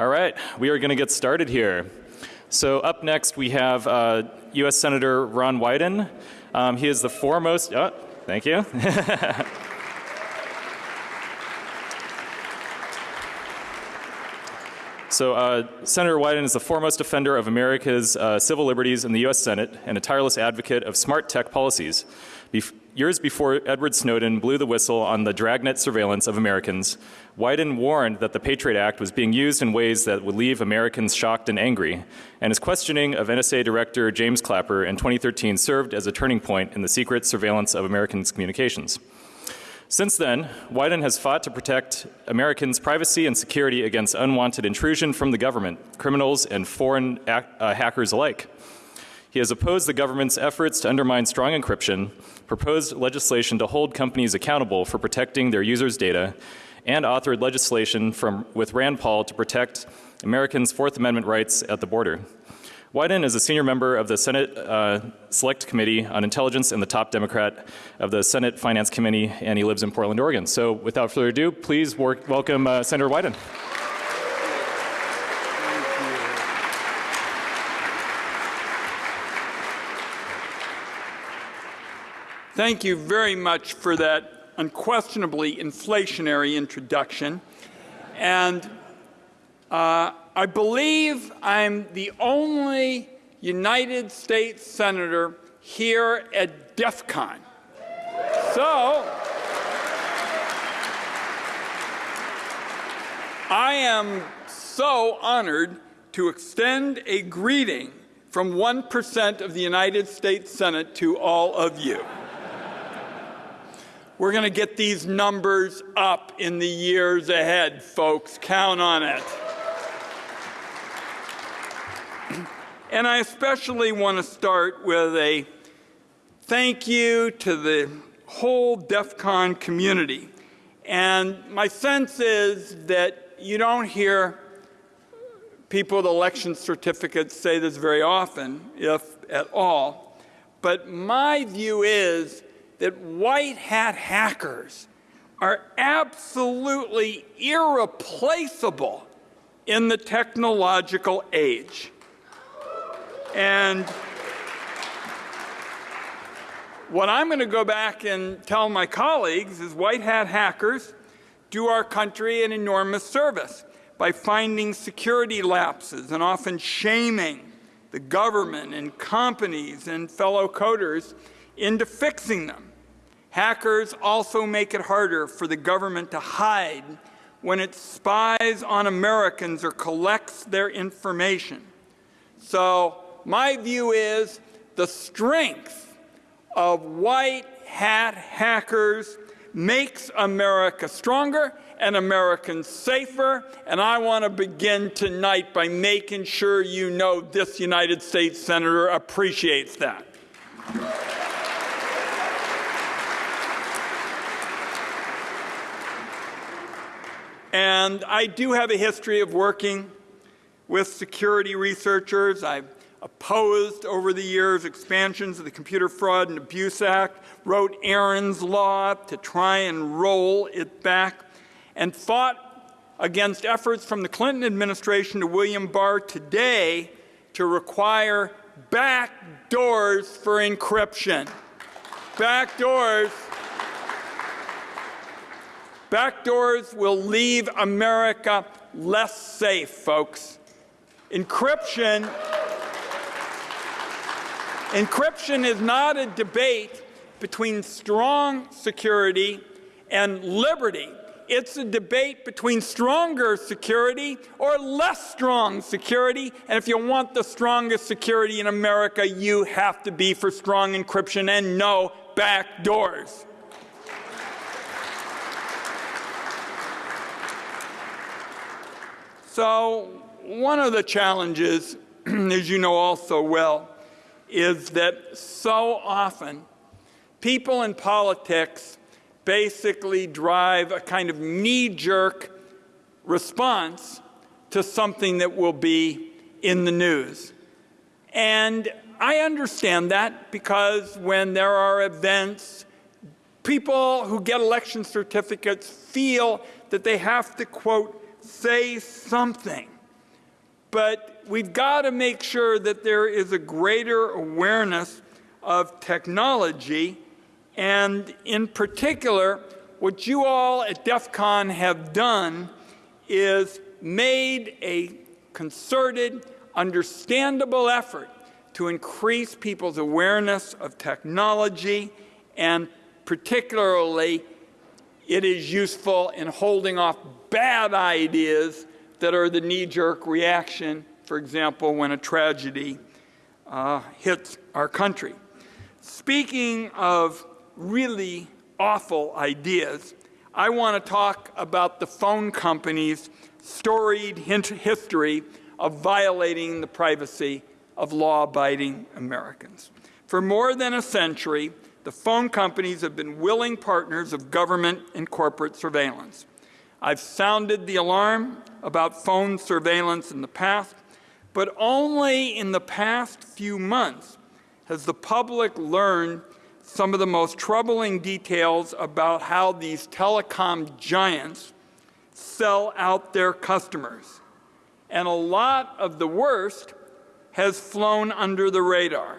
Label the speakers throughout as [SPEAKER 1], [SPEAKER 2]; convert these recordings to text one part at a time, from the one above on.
[SPEAKER 1] All right, we are going to get started here. So up next we have uh, U.S. Senator Ron Wyden. Um, he is the foremost, oh, thank you. So uh, Senator Wyden is the foremost defender of America's uh, civil liberties in the U.S. Senate and a tireless advocate of smart tech policies. Bef years before Edward Snowden blew the whistle on the dragnet surveillance of Americans, Wyden warned that the Patriot Act was being used in ways that would leave Americans shocked and angry, and his questioning of NSA Director James Clapper in 2013 served as a turning point in the secret surveillance of Americans' communications. Since then, Wyden has fought to protect Americans' privacy and security against unwanted intrusion from the government, criminals, and foreign uh, hackers alike. He has opposed the government's efforts to undermine strong encryption, proposed legislation to hold companies accountable for protecting their users' data, and authored legislation from, with Rand Paul to protect Americans' Fourth Amendment rights at the border. Wyden is a senior member of the Senate uh, Select Committee on Intelligence and the top Democrat of the Senate Finance Committee, and he lives in Portland, Oregon. So without further ado, please work, welcome uh, Senator Wyden.
[SPEAKER 2] Thank you very much for that unquestionably inflationary introduction. And uh, I believe I'm the only United States Senator here at DEF CON. So, I am so honored to extend a greeting from 1% of the United States Senate to all of you. We're going to get these numbers up in the years ahead, folks. Count on it. And I especially want to start with a thank you to the whole DEF CON community. And my sense is that you don't hear people with election certificates say this very often, if at all. But my view is that white hat hackers are absolutely irreplaceable in the technological age. And what I'm going to go back and tell my colleagues is white hat hackers do our country an enormous service by finding security lapses and often shaming the government and companies and fellow coders into fixing them. Hackers also make it harder for the government to hide when it spies on Americans or collects their information. So my view is the strength of white hat hackers makes America stronger and Americans safer. And I want to begin tonight by making sure you know this United States Senator appreciates that. And I do have a history of working with security researchers. I've opposed over the years expansions of the Computer Fraud and Abuse Act, wrote Aaron's Law to try and roll it back, and fought against efforts from the Clinton administration to William Barr today to require back doors for encryption. Back doors. Back doors will leave America less safe, folks. Encryption Encryption is not a debate between strong security and liberty. It's a debate between stronger security or less strong security. And if you want the strongest security in America, you have to be for strong encryption and no back doors. So one of the challenges, as you know all so well, is that so often people in politics basically drive a kind of knee-jerk response to something that will be in the news. And I understand that because when there are events, people who get election certificates feel that they have to, quote, say something but we've got to make sure that there is a greater awareness of technology, and in particular, what you all at DEF CON have done is made a concerted, understandable effort to increase people's awareness of technology, and particularly, it is useful in holding off bad ideas that are the knee jerk reaction, for example, when a tragedy uh, hits our country. Speaking of really awful ideas, I want to talk about the phone company's storied history of violating the privacy of law abiding Americans. For more than a century, the phone companies have been willing partners of government and corporate surveillance. I've sounded the alarm about phone surveillance in the past, but only in the past few months has the public learned some of the most troubling details about how these telecom giants sell out their customers. And a lot of the worst has flown under the radar.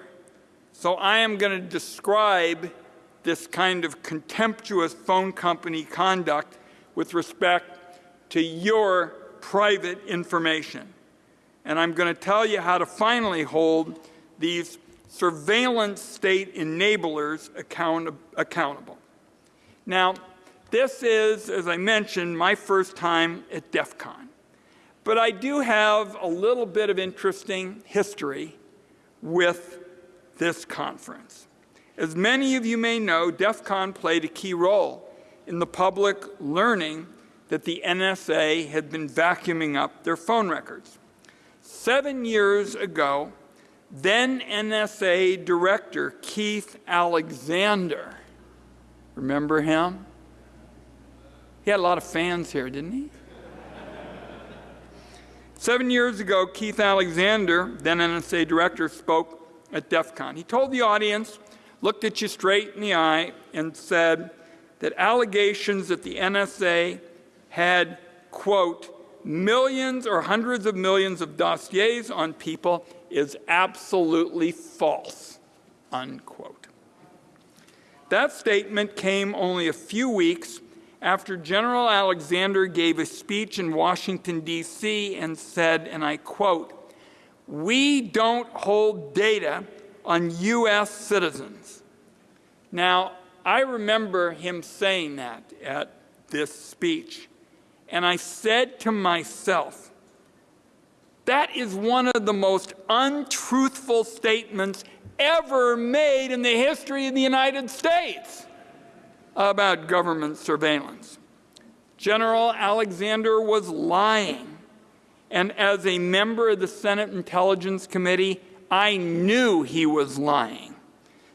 [SPEAKER 2] So I am going to describe this kind of contemptuous phone company conduct with respect to your private information. And I'm going to tell you how to finally hold these surveillance state enablers account accountable. Now, this is, as I mentioned, my first time at DEF CON. But I do have a little bit of interesting history with this conference. As many of you may know, DEF CON played a key role in the public learning that the NSA had been vacuuming up their phone records. Seven years ago, then NSA Director Keith Alexander, remember him? He had a lot of fans here, didn't he? Seven years ago, Keith Alexander, then NSA director, spoke at DEF CON. He told the audience, looked at you straight in the eye, and said that allegations that the NSA had, quote, millions or hundreds of millions of dossiers on people is absolutely false, unquote. That statement came only a few weeks after General Alexander gave a speech in Washington, D.C., and said, and I quote, We don't hold data on U.S. citizens. Now, I remember him saying that at this speech, and I said to myself, that is one of the most untruthful statements ever made in the history of the United States about government surveillance. General Alexander was lying. And as a member of the Senate Intelligence Committee, I knew he was lying.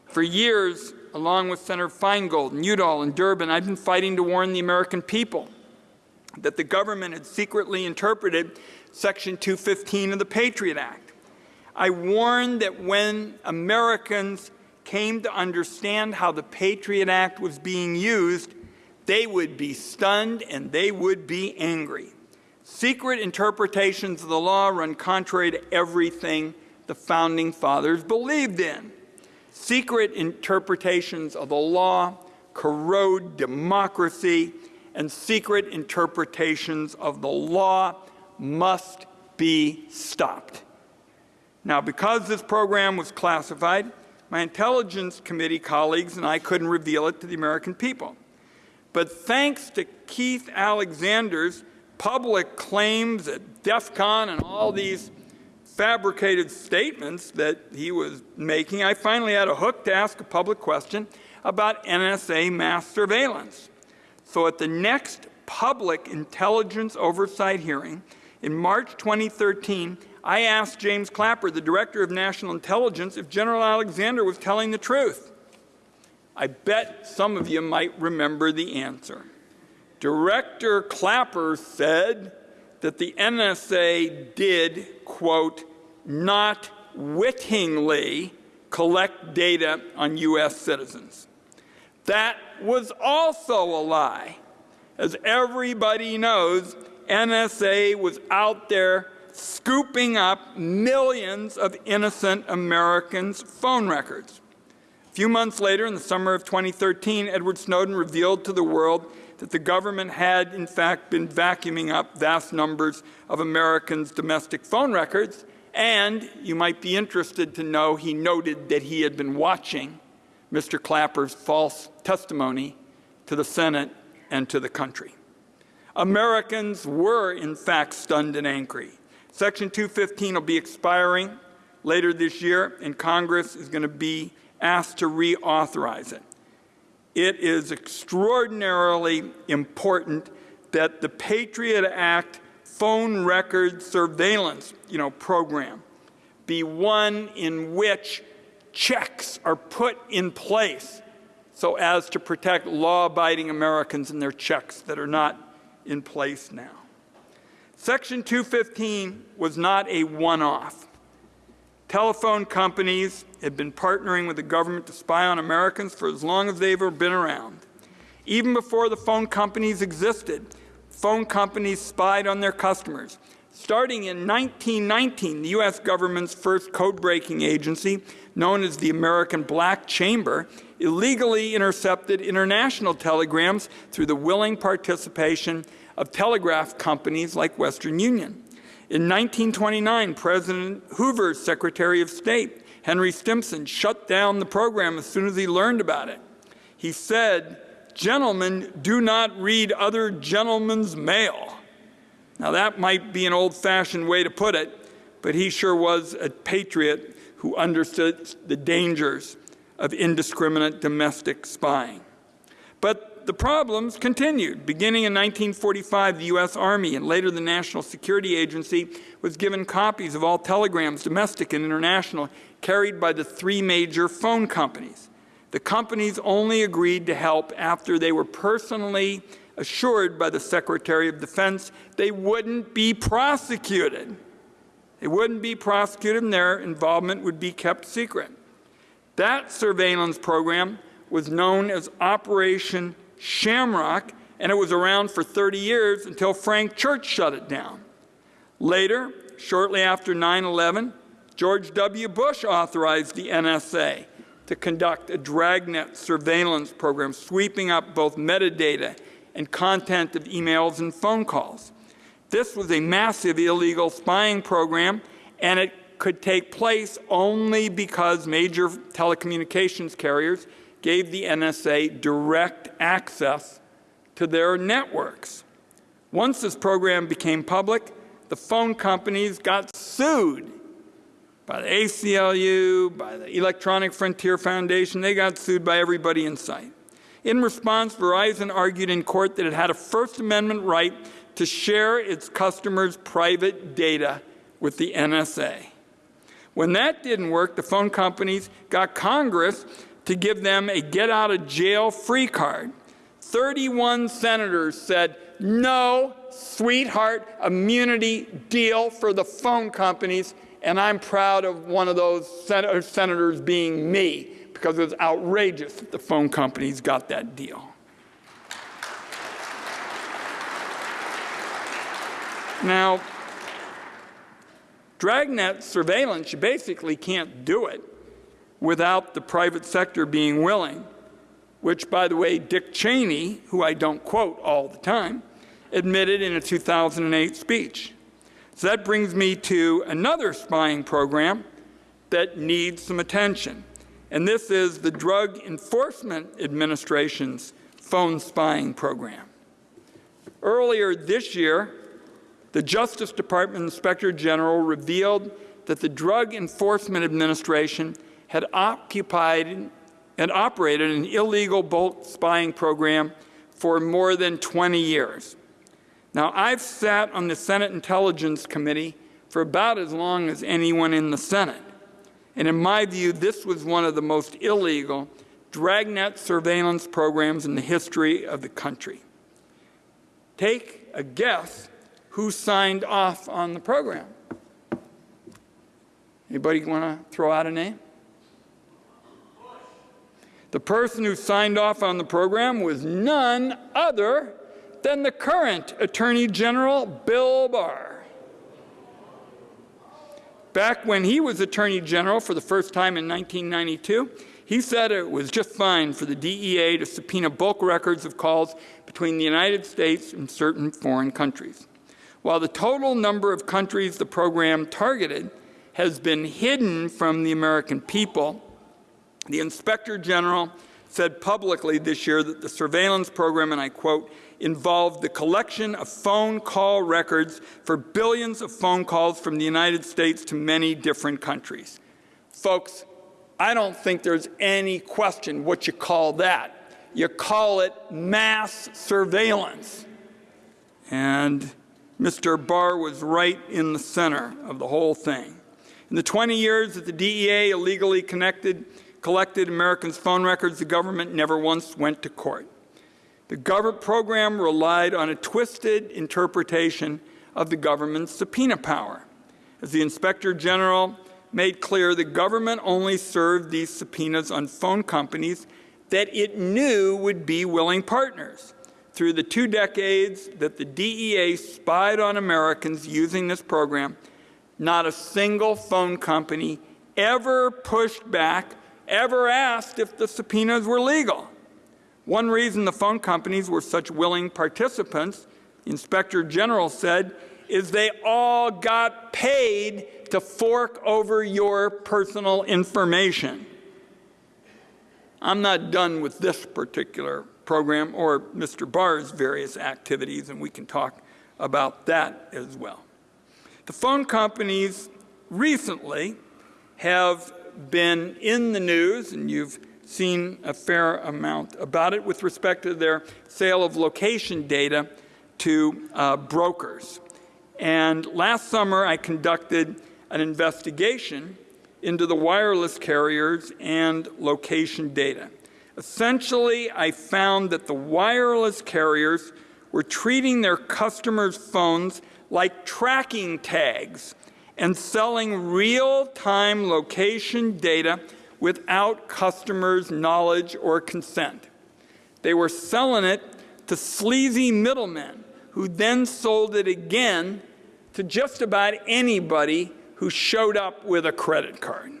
[SPEAKER 2] For years, along with Senator Feingold and Udall and Durbin, I've been fighting to warn the American people that the government had secretly interpreted Section 215 of the Patriot Act. I warned that when Americans came to understand how the Patriot Act was being used, they would be stunned and they would be angry. Secret interpretations of the law run contrary to everything the Founding Fathers believed in. Secret interpretations of the law corrode democracy, and secret interpretations of the law must be stopped. Now, because this program was classified, my Intelligence Committee colleagues and I couldn't reveal it to the American people. But thanks to Keith Alexander's public claims at DEF CON and all these fabricated statements that he was making, I finally had a hook to ask a public question about NSA mass surveillance. So at the next public intelligence oversight hearing in March 2013, I asked James Clapper, the Director of National Intelligence, if General Alexander was telling the truth. I bet some of you might remember the answer. Director Clapper said that the NSA did, quote, not wittingly collect data on U.S. citizens. That was also a lie. As everybody knows, NSA was out there scooping up millions of innocent Americans' phone records. A few months later, in the summer of 2013, Edward Snowden revealed to the world that the government had, in fact, been vacuuming up vast numbers of Americans' domestic phone records. And you might be interested to know he noted that he had been watching Mr. Clapper's false testimony to the Senate and to the country. Americans were, in fact, stunned and angry. Section 215 will be expiring later this year, and Congress is going to be asked to reauthorize it. It is extraordinarily important that the Patriot Act phone record surveillance you know, program be one in which checks are put in place so as to protect law-abiding Americans and their checks that are not in place now. Section 215 was not a one-off. Telephone companies have been partnering with the government to spy on Americans for as long as they've ever been around. Even before the phone companies existed, phone companies spied on their customers. Starting in 1919, the U.S. government's first code-breaking agency, known as the American Black Chamber, illegally intercepted international telegrams through the willing participation of telegraph companies like Western Union. In 1929, President Hoover's Secretary of State, Henry Stimson, shut down the program as soon as he learned about it. He said, gentlemen do not read other gentlemen's mail. Now that might be an old-fashioned way to put it, but he sure was a patriot who understood the dangers of indiscriminate domestic spying. But the problems continued. Beginning in 1945, the U.S. Army and later the National Security Agency was given copies of all telegrams, domestic and international, carried by the three major phone companies. The companies only agreed to help after they were personally assured by the Secretary of Defense they wouldn't be prosecuted. They wouldn't be prosecuted and their involvement would be kept secret. That surveillance program was known as Operation Shamrock, and it was around for 30 years until Frank Church shut it down. Later, shortly after 9-11, George W. Bush authorized the NSA to conduct a dragnet surveillance program sweeping up both metadata and content of emails and phone calls. This was a massive illegal spying program, and it could take place only because major telecommunications carriers gave the NSA direct access to their networks. Once this program became public, the phone companies got sued by the ACLU, by the Electronic Frontier Foundation. They got sued by everybody in sight. In response, Verizon argued in court that it had a First Amendment right to share its customers' private data with the NSA. When that didn't work, the phone companies got Congress to give them a get out of jail free card. 31 senators said, no, sweetheart, immunity deal for the phone companies. And I'm proud of one of those sen uh, senators being me because it was outrageous that the phone companies got that deal. Now, dragnet surveillance, you basically can't do it without the private sector being willing, which, by the way, Dick Cheney, who I don't quote all the time, admitted in a 2008 speech. So that brings me to another spying program that needs some attention. And this is the Drug Enforcement Administration's phone spying program. Earlier this year, the Justice Department Inspector General revealed that the Drug Enforcement Administration had occupied and operated an illegal bulk spying program for more than 20 years. Now, I've sat on the Senate Intelligence Committee for about as long as anyone in the Senate. And in my view, this was one of the most illegal dragnet surveillance programs in the history of the country. Take a guess who signed off on the program. Anybody want to throw out a name? The person who signed off on the program was none other than the current Attorney General, Bill Barr. Back when he was Attorney General for the first time in 1992, he said it was just fine for the DEA to subpoena bulk records of calls between the United States and certain foreign countries. While the total number of countries the program targeted has been hidden from the American people, the Inspector General said publicly this year that the surveillance program, and I quote, involved the collection of phone call records for billions of phone calls from the United States to many different countries. Folks, I don't think there's any question what you call that. You call it mass surveillance. And Mr. Barr was right in the center of the whole thing. In the 20 years that the DEA illegally connected, collected Americans' phone records, the government never once went to court. The government program relied on a twisted interpretation of the government's subpoena power. As the Inspector General made clear the government only served these subpoenas on phone companies that it knew would be willing partners. Through the two decades that the DEA spied on Americans using this program, not a single phone company ever pushed back, ever asked if the subpoenas were legal. One reason the phone companies were such willing participants, Inspector General said, is they all got paid to fork over your personal information. I'm not done with this particular program or Mr. Barr's various activities, and we can talk about that as well. The phone companies recently have been in the news, and you've seen a fair amount about it with respect to their sale of location data to uh, brokers. And last summer, I conducted an investigation into the wireless carriers and location data. Essentially, I found that the wireless carriers were treating their customers' phones like tracking tags and selling real-time location data without customers' knowledge or consent. They were selling it to sleazy middlemen who then sold it again to just about anybody who showed up with a credit card.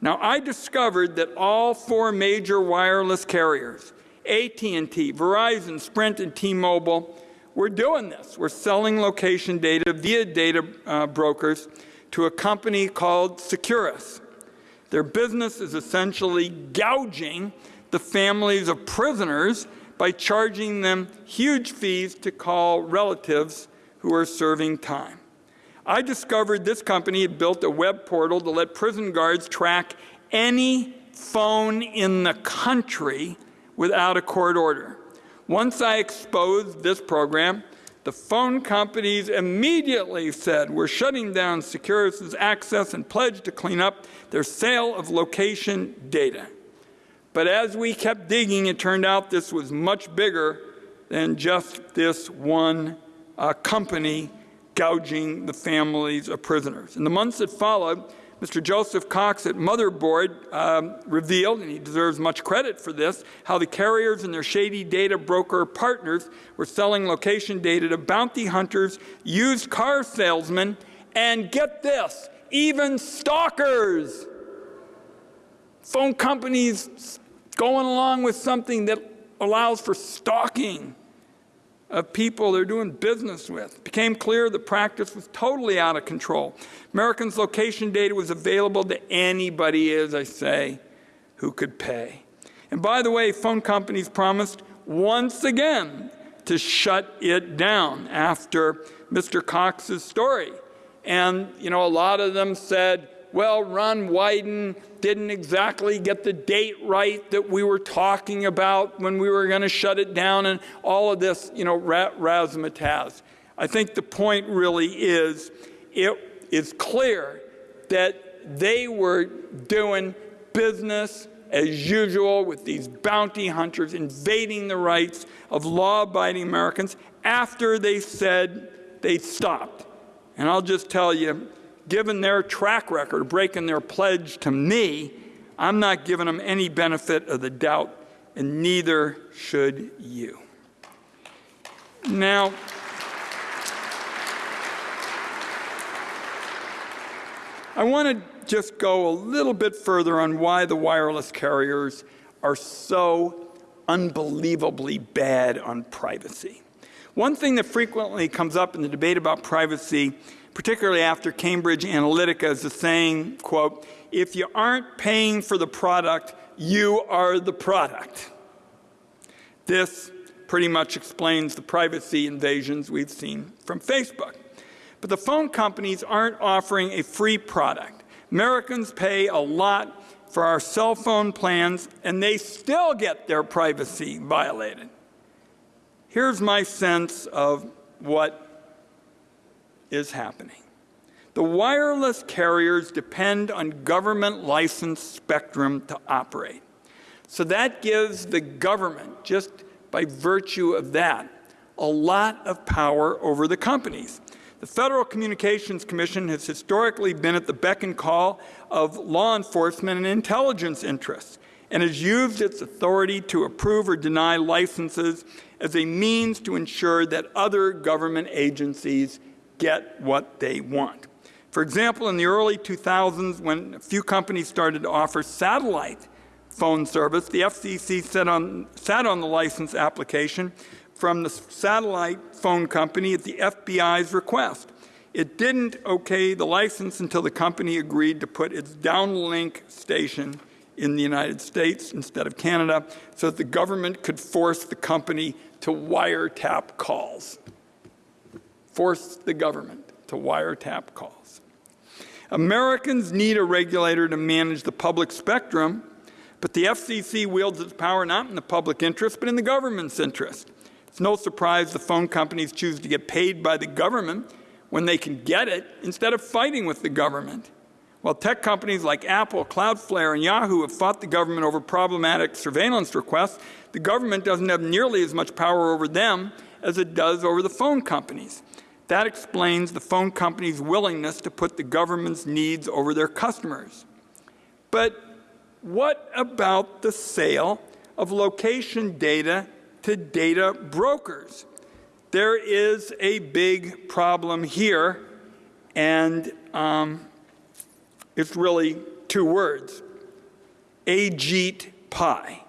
[SPEAKER 2] Now, I discovered that all four major wireless carriers, AT&T, Verizon, Sprint, and T-Mobile, were doing this. We're selling location data via data uh, brokers to a company called Securus. Their business is essentially gouging the families of prisoners by charging them huge fees to call relatives who are serving time. I discovered this company had built a web portal to let prison guards track any phone in the country without a court order. Once I exposed this program, the phone companies immediately said, we're shutting down Securus's access and pledged to clean up their sale of location data. But as we kept digging, it turned out this was much bigger than just this one uh, company gouging the families of prisoners. In the months that followed, Mr. Joseph Cox at Motherboard um, revealed, and he deserves much credit for this, how the carriers and their shady data broker partners were selling location data to bounty hunters, used car salesmen, and get this, even stalkers. Phone companies going along with something that allows for stalking of people they're doing business with. It became clear the practice was totally out of control. Americans' location data was available to anybody, as I say, who could pay. And by the way, phone companies promised once again to shut it down after Mr. Cox's story. And, you know, a lot of them said, well, Ron Wyden didn't exactly get the date right that we were talking about when we were going to shut it down and all of this, you know, razzmatazz. I think the point really is it is clear that they were doing business as usual with these bounty hunters invading the rights of law-abiding Americans after they said they stopped. And I'll just tell you, given their track record breaking their pledge to me, I'm not giving them any benefit of the doubt, and neither should you. Now, I want to just go a little bit further on why the wireless carriers are so unbelievably bad on privacy. One thing that frequently comes up in the debate about privacy, particularly after Cambridge Analytica, is saying, quote, if you aren't paying for the product, you are the product. This pretty much explains the privacy invasions we've seen from Facebook. But the phone companies aren't offering a free product. Americans pay a lot for our cell phone plans, and they still get their privacy violated. Here's my sense of what is happening. The wireless carriers depend on government licensed spectrum to operate. So that gives the government, just by virtue of that, a lot of power over the companies. The Federal Communications Commission has historically been at the beck and call of law enforcement and intelligence interests and has used its authority to approve or deny licenses as a means to ensure that other government agencies get what they want. For example, in the early 2000s, when a few companies started to offer satellite phone service, the FCC sat on, sat on the license application from the satellite phone company at the FBI's request. It didn't okay the license until the company agreed to put its downlink station in the United States instead of Canada so that the government could force the company to wiretap calls. Force the government to wiretap calls. Americans need a regulator to manage the public spectrum, but the FCC wields its power not in the public interest, but in the government's interest. It's no surprise the phone companies choose to get paid by the government when they can get it instead of fighting with the government. While tech companies like Apple, Cloudflare, and Yahoo have fought the government over problematic surveillance requests, the government doesn't have nearly as much power over them as it does over the phone companies. That explains the phone company's willingness to put the government's needs over their customers. But what about the sale of location data to data brokers. There is a big problem here, and um, it's really two words Ajit Pai.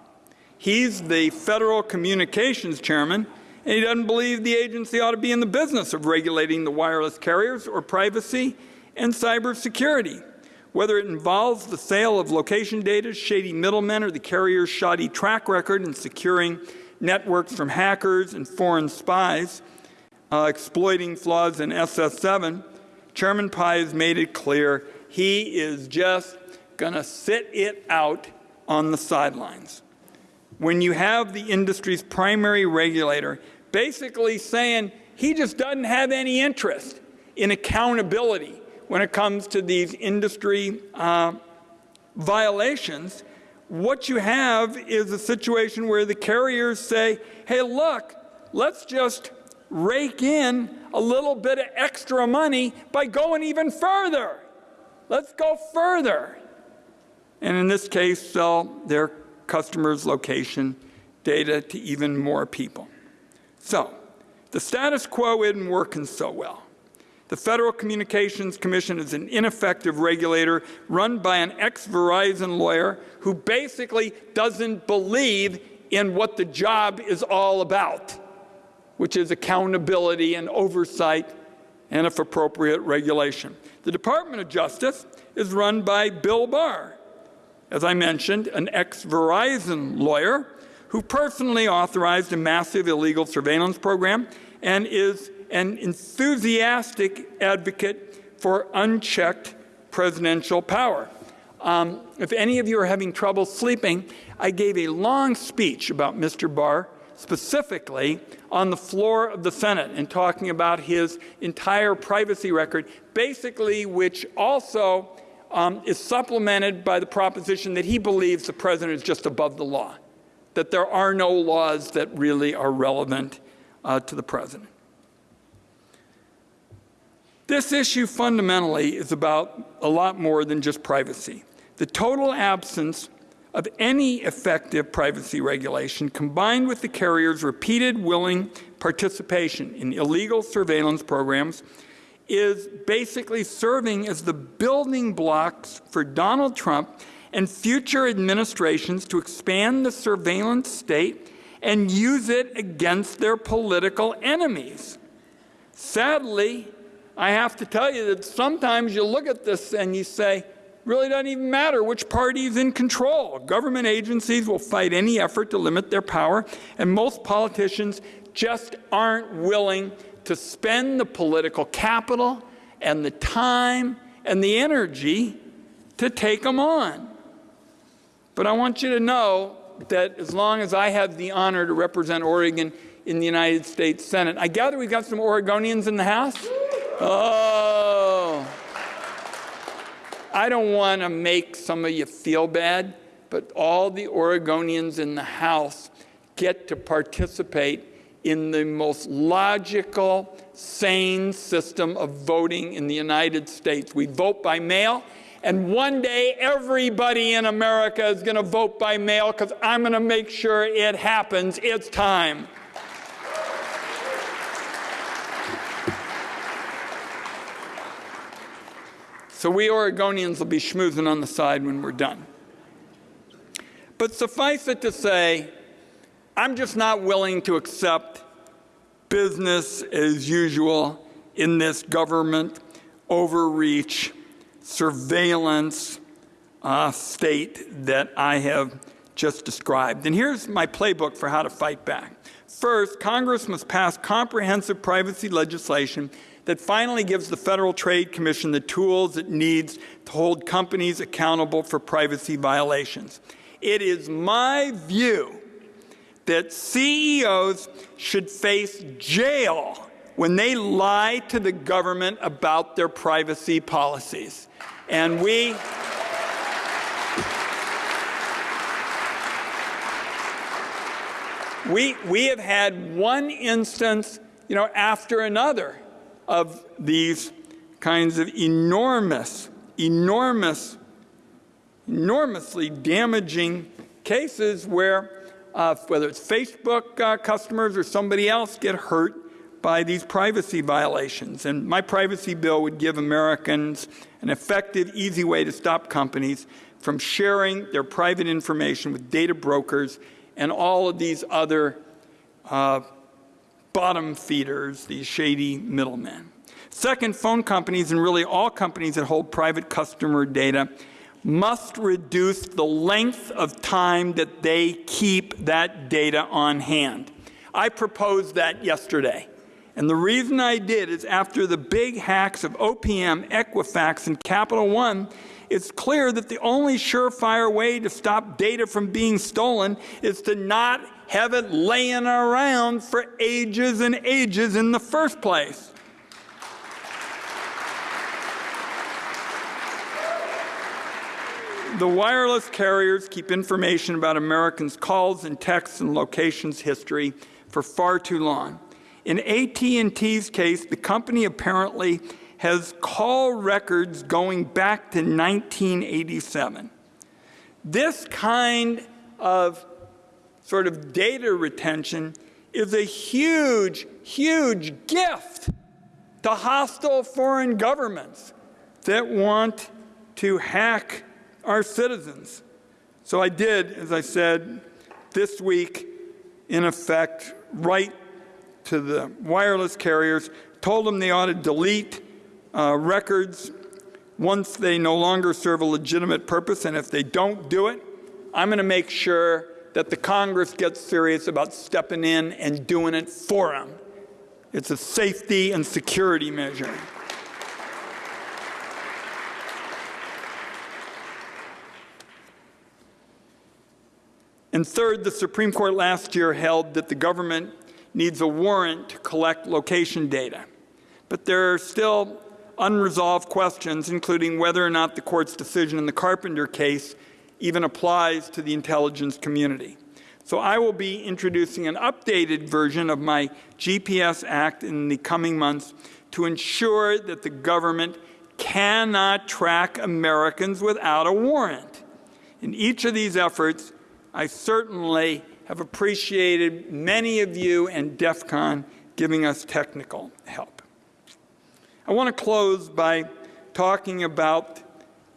[SPEAKER 2] He's the Federal Communications Chairman, he doesn't believe the agency ought to be in the business of regulating the wireless carriers or privacy and cybersecurity. Whether it involves the sale of location data, shady middlemen, or the carrier's shoddy track record in securing networks from hackers and foreign spies, uh, exploiting flaws in SS7, Chairman Pai has made it clear he is just going to sit it out on the sidelines. When you have the industry's primary regulator basically saying he just doesn't have any interest in accountability when it comes to these industry uh, violations, what you have is a situation where the carriers say, hey, look, let's just rake in a little bit of extra money by going even further. Let's go further. And in this case, sell their customers' location data to even more people. So, the status quo isn't working so well. The Federal Communications Commission is an ineffective regulator run by an ex-Verizon lawyer who basically doesn't believe in what the job is all about, which is accountability and oversight and, if appropriate, regulation. The Department of Justice is run by Bill Barr, as I mentioned, an ex-Verizon lawyer who personally authorized a massive illegal surveillance program and is an enthusiastic advocate for unchecked presidential power. Um, if any of you are having trouble sleeping, I gave a long speech about Mr. Barr, specifically on the floor of the Senate and talking about his entire privacy record, basically which also um, is supplemented by the proposition that he believes the president is just above the law, that there are no laws that really are relevant uh, to the president. This issue fundamentally is about a lot more than just privacy. The total absence of any effective privacy regulation combined with the carrier's repeated willing participation in illegal surveillance programs is basically serving as the building blocks for Donald Trump and future administrations to expand the surveillance state and use it against their political enemies. Sadly, I have to tell you that sometimes you look at this and you say, really doesn't even matter which party is in control. Government agencies will fight any effort to limit their power, and most politicians just aren't willing to spend the political capital and the time and the energy to take them on. But I want you to know that as long as I have the honor to represent Oregon in the United States Senate, I gather we've got some Oregonians in the House. Oh. I don't want to make some of you feel bad, but all the Oregonians in the House get to participate in the most logical, sane system of voting in the United States. We vote by mail, and one day everybody in America is going to vote by mail because I'm going to make sure it happens. It's time. So we Oregonians will be schmoozing on the side when we're done. But suffice it to say, I'm just not willing to accept business as usual in this government overreach, surveillance uh, state that I have just described. And here's my playbook for how to fight back. First, Congress must pass comprehensive privacy legislation that finally gives the Federal Trade Commission the tools it needs to hold companies accountable for privacy violations. It is my view that CEOs should face jail when they lie to the government about their privacy policies. And we. We, we have had one instance, you know, after another of these kinds of enormous, enormous, enormously damaging cases where uh, whether it's Facebook uh, customers or somebody else, get hurt by these privacy violations. And my privacy bill would give Americans an effective, easy way to stop companies from sharing their private information with data brokers and all of these other uh, bottom feeders, these shady middlemen. Second, phone companies and really all companies that hold private customer data must reduce the length of time that they keep that data on hand. I proposed that yesterday. And the reason I did is after the big hacks of OPM, Equifax, and Capital One, it's clear that the only surefire way to stop data from being stolen is to not have it laying around for ages and ages in the first place. The wireless carriers keep information about Americans' calls and texts and locations history for far too long. In AT&T's case, the company apparently has call records going back to 1987. This kind of sort of data retention is a huge, huge gift to hostile foreign governments that want to hack our citizens. So I did, as I said, this week, in effect, write to the wireless carriers, told them they ought to delete uh, records once they no longer serve a legitimate purpose, and if they don't do it, I'm going to make sure that the Congress gets serious about stepping in and doing it for them. It's a safety and security measure. And third, the Supreme Court last year held that the government needs a warrant to collect location data. But there are still unresolved questions, including whether or not the court's decision in the Carpenter case even applies to the intelligence community. So I will be introducing an updated version of my GPS Act in the coming months to ensure that the government cannot track Americans without a warrant. In each of these efforts, I certainly have appreciated many of you and DEF CON giving us technical help. I want to close by talking about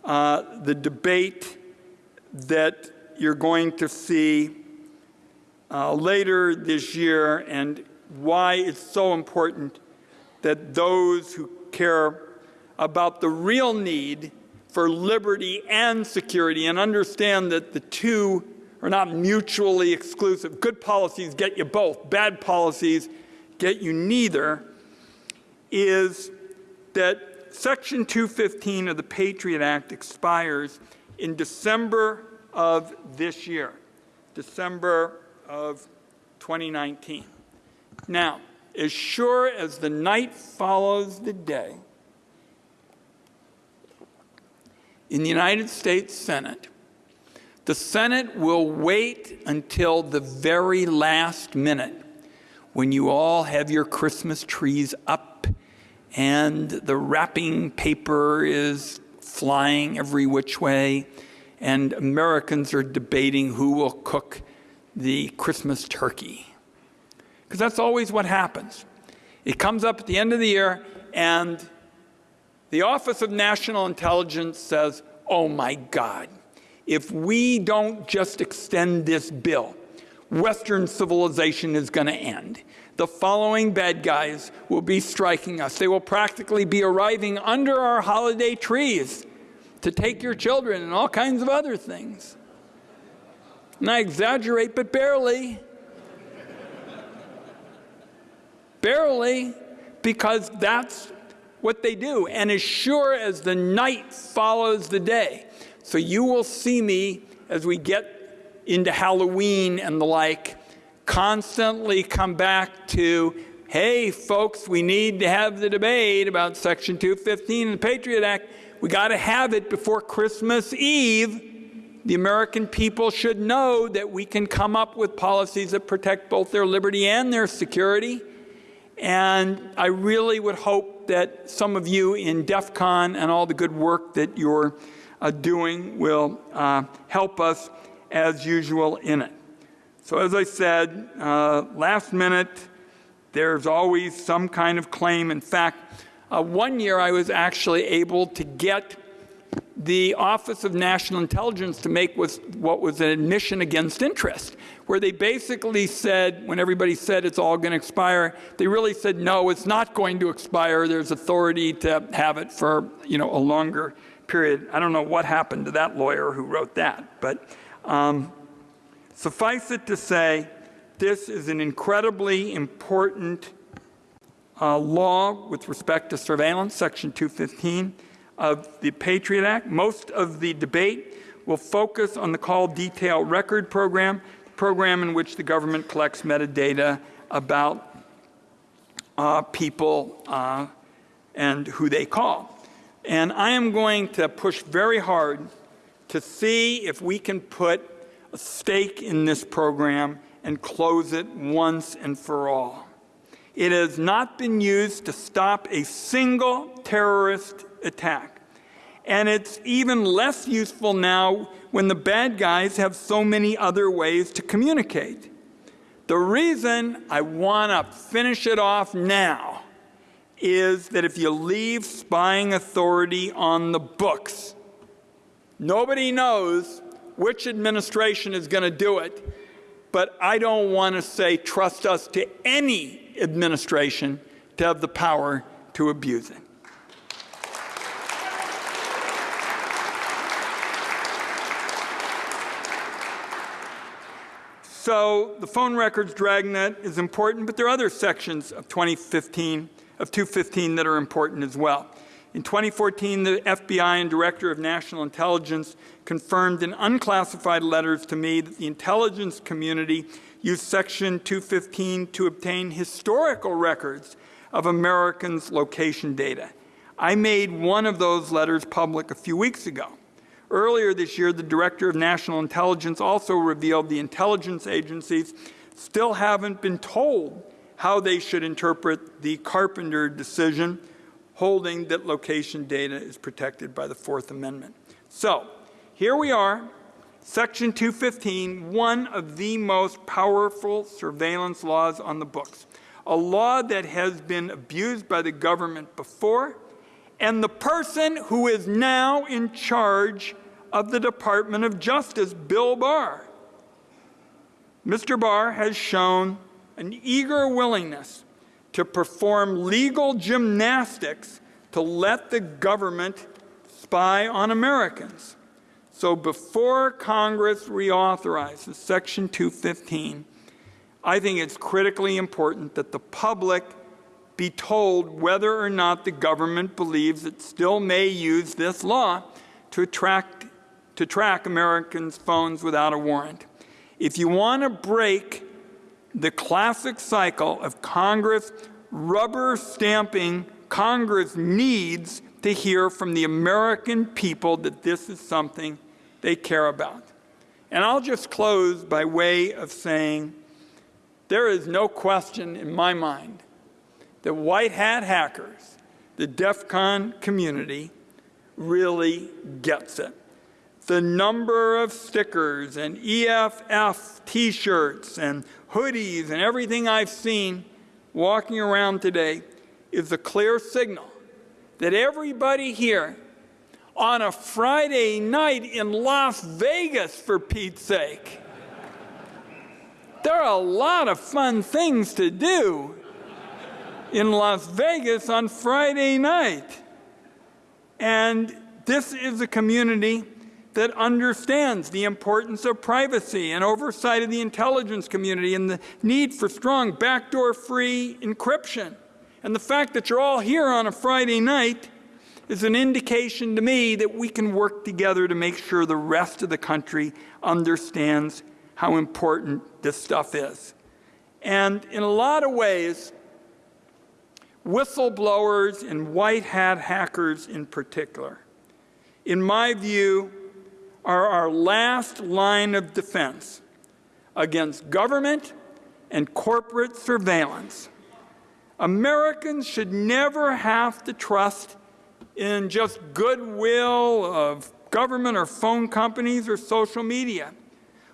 [SPEAKER 2] uh, the debate that you're going to see uh, later this year and why it's so important that those who care about the real need for liberty and security and understand that the two are not mutually exclusive. Good policies get you both, bad policies get you neither, is that Section 215 of the Patriot Act expires in December of this year, December of 2019. Now, as sure as the night follows the day, in the United States Senate, the Senate will wait until the very last minute when you all have your Christmas trees up and the wrapping paper is flying every which way, and Americans are debating who will cook the Christmas turkey. Because that's always what happens. It comes up at the end of the year, and the Office of National Intelligence says, oh my God, if we don't just extend this bill, Western civilization is going to end. The following bad guys will be striking us. They will practically be arriving under our holiday trees to take your children and all kinds of other things. And I exaggerate, but barely. barely, because that's what they do. And as sure as the night follows the day, so you will see me as we get into Halloween and the like, constantly come back to, hey, folks, we need to have the debate about Section 215 of the Patriot Act. We got to have it before Christmas Eve. The American people should know that we can come up with policies that protect both their liberty and their security. And I really would hope that some of you in DEF CON and all the good work that you're uh, doing will uh, help us as usual in it. So as I said, uh, last minute, there's always some kind of claim. In fact, uh, one year I was actually able to get the Office of National Intelligence to make was, what was an admission against interest, where they basically said, when everybody said it's all going to expire, they really said, no, it's not going to expire. There's authority to have it for you know, a longer period. I don't know what happened to that lawyer who wrote that, but um, suffice it to say, this is an incredibly important uh, law with respect to surveillance, Section 215 of the Patriot Act. Most of the debate will focus on the call detail record program, program in which the government collects metadata about uh, people uh, and who they call. And I am going to push very hard to see if we can put a stake in this program and close it once and for all. It has not been used to stop a single terrorist attack. And it's even less useful now when the bad guys have so many other ways to communicate. The reason I want to finish it off now is that if you leave spying authority on the books, nobody knows which administration is going to do it, but I don't want to say trust us to any administration to have the power to abuse it. So the phone records dragnet is important, but there are other sections of 2015 of 215 that are important as well. In 2014, the FBI and Director of National Intelligence confirmed in unclassified letters to me that the intelligence community used Section 215 to obtain historical records of Americans' location data. I made one of those letters public a few weeks ago. Earlier this year, the Director of National Intelligence also revealed the intelligence agencies still haven't been told how they should interpret the Carpenter decision holding that location data is protected by the Fourth Amendment. So here we are, Section 215, one of the most powerful surveillance laws on the books. a law that has been abused by the government before, and the person who is now in charge of the Department of Justice, Bill Barr. Mr. Barr has shown an eager willingness to perform legal gymnastics to let the government spy on Americans. So before Congress reauthorizes Section 215, I think it's critically important that the public be told whether or not the government believes it still may use this law to, attract, to track Americans' phones without a warrant. If you want to break the classic cycle of Congress rubber stamping Congress needs to hear from the American people that this is something they care about. And I'll just close by way of saying there is no question in my mind that white hat hackers, the DEF CON community, really gets it. The number of stickers and EFF t shirts and hoodies and everything I've seen walking around today is a clear signal that everybody here on a Friday night in Las Vegas, for Pete's sake, there are a lot of fun things to do in Las Vegas on Friday night. And this is a community that understands the importance of privacy and oversight of the intelligence community and the need for strong backdoor free encryption. And the fact that you're all here on a Friday night is an indication to me that we can work together to make sure the rest of the country understands how important this stuff is. And in a lot of ways, whistleblowers and white hat hackers in particular, in my view, are our last line of defense against government and corporate surveillance. Americans should never have to trust in just goodwill of government or phone companies or social media.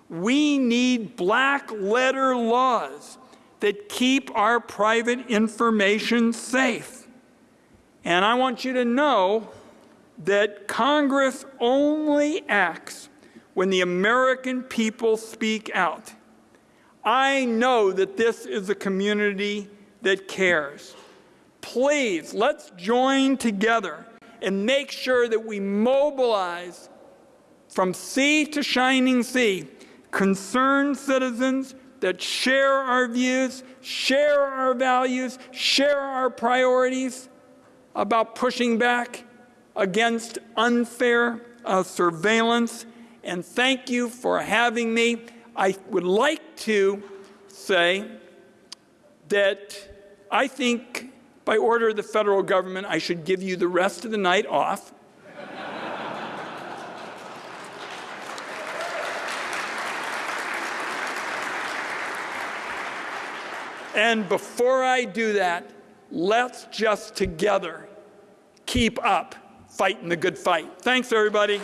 [SPEAKER 2] We need black letter laws that keep our private information safe. And I want you to know that Congress only acts when the American people speak out. I know that this is a community that cares. Please, let's join together and make sure that we mobilize from sea to shining sea concerned citizens that share our views, share our values, share our priorities about pushing back against unfair uh, surveillance. And thank you for having me. I would like to say that I think by order of the federal government, I should give you the rest of the night off. and before I do that, let's just together keep up fighting the good fight. Thanks, everybody.